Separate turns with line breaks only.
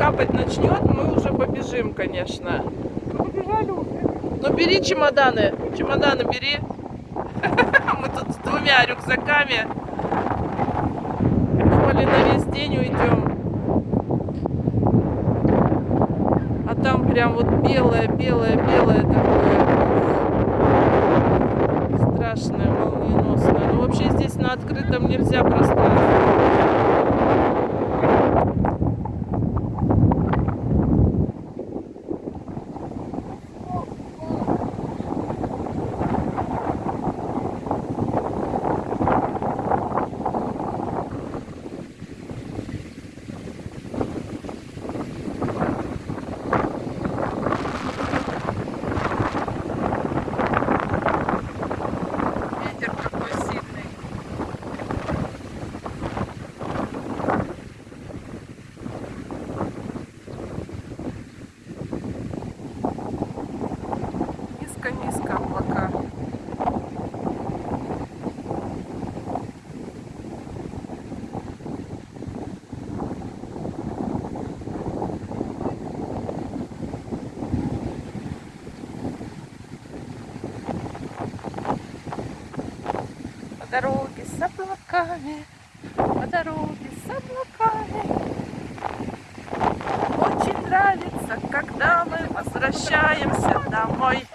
капать начнет, мы уже побежим, конечно.
Ну, побежали уже.
Ну бери чемоданы, чемоданы бери. Мы тут с двумя рюкзаками. Думали на весь день уйдем. А там прям вот белое, белое, белое такое. Страшное, молниеносное. Ну вообще здесь на открытом нельзя пространство. Облака. По дороге с облаками, по дороге с облаками. Очень нравится, когда мы возвращаемся домой.